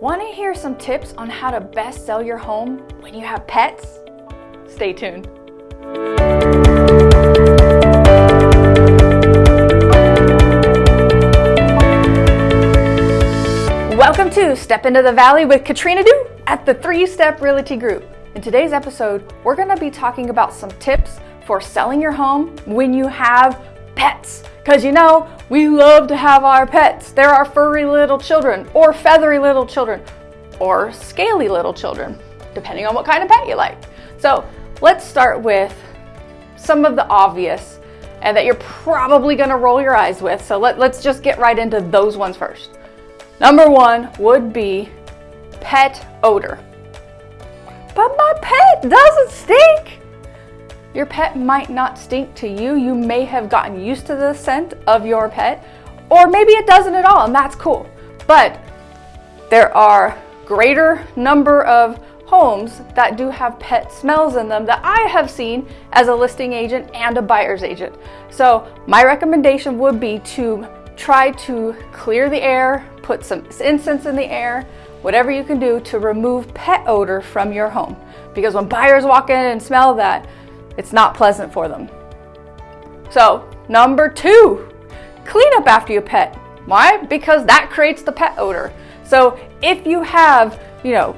Want to hear some tips on how to best sell your home when you have pets? Stay tuned. Welcome to Step Into the Valley with Katrina Du at the Three Step Realty Group. In today's episode, we're going to be talking about some tips for selling your home when you have pets. Because you know, we love to have our pets. They're our furry little children, or feathery little children, or scaly little children, depending on what kind of pet you like. So let's start with some of the obvious and that you're probably gonna roll your eyes with. So let, let's just get right into those ones first. Number one would be pet odor. But my pet doesn't stink. Your pet might not stink to you. You may have gotten used to the scent of your pet, or maybe it doesn't at all, and that's cool. But there are greater number of homes that do have pet smells in them that I have seen as a listing agent and a buyer's agent. So my recommendation would be to try to clear the air, put some incense in the air, whatever you can do to remove pet odor from your home. Because when buyers walk in and smell that, it's not pleasant for them. So, number two, clean up after your pet. Why? Because that creates the pet odor. So, if you have, you know,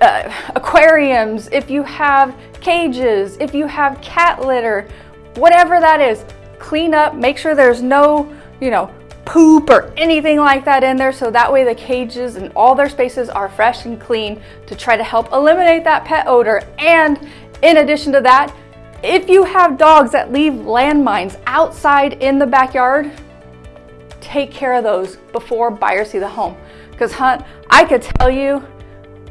uh, aquariums, if you have cages, if you have cat litter, whatever that is, clean up, make sure there's no, you know, poop or anything like that in there so that way the cages and all their spaces are fresh and clean to try to help eliminate that pet odor and in addition to that, if you have dogs that leave landmines outside in the backyard, take care of those before buyers see the home. Because Hunt, I could tell you,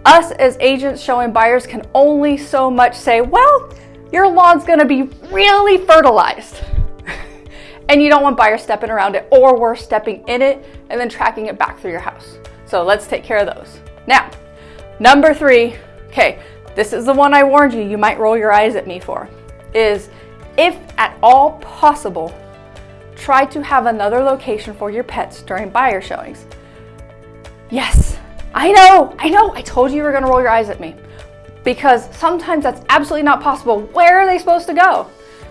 us as agents showing buyers can only so much say, well, your lawn's gonna be really fertilized. and you don't want buyers stepping around it or worse, stepping in it and then tracking it back through your house. So let's take care of those. Now, number three, okay, this is the one I warned you, you might roll your eyes at me for, is if at all possible, try to have another location for your pets during buyer showings. Yes, I know, I know, I told you you were gonna roll your eyes at me because sometimes that's absolutely not possible. Where are they supposed to go?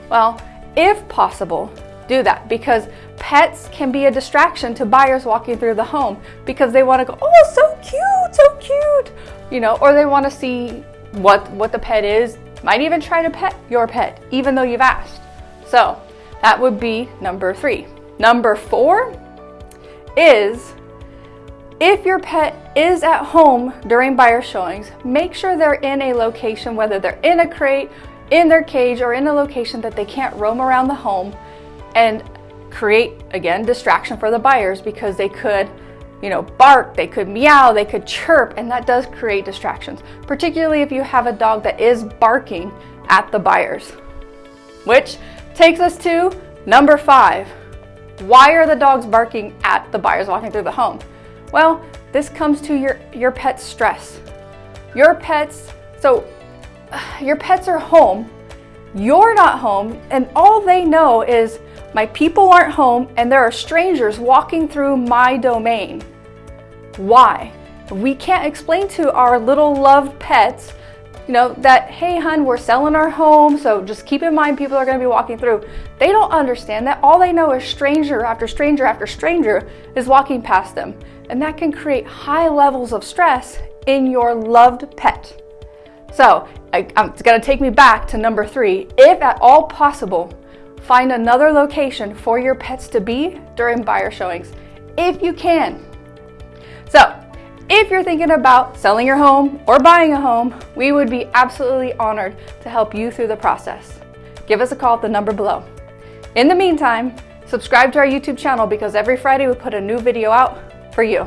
Well, if possible, do that because pets can be a distraction to buyers walking through the home because they want to go, oh, so cute, so cute, you know, or they want to see what, what the pet is, might even try to pet your pet, even though you've asked. So that would be number three. Number four is if your pet is at home during buyer showings, make sure they're in a location, whether they're in a crate, in their cage, or in a location that they can't roam around the home and create, again, distraction for the buyers because they could you know, bark, they could meow, they could chirp, and that does create distractions, particularly if you have a dog that is barking at the buyers. Which takes us to number five. Why are the dogs barking at the buyers walking through the home? Well, this comes to your, your pet's stress. Your pets, so your pets are home, you're not home, and all they know is my people aren't home and there are strangers walking through my domain. Why? We can't explain to our little loved pets, you know, that, hey, hun, we're selling our home, so just keep in mind people are going to be walking through. They don't understand that. All they know is stranger after stranger after stranger is walking past them. And that can create high levels of stress in your loved pet. So I, um, it's going to take me back to number three. If at all possible, Find another location for your pets to be during buyer showings, if you can. So, if you're thinking about selling your home or buying a home, we would be absolutely honored to help you through the process. Give us a call at the number below. In the meantime, subscribe to our YouTube channel because every Friday we put a new video out for you.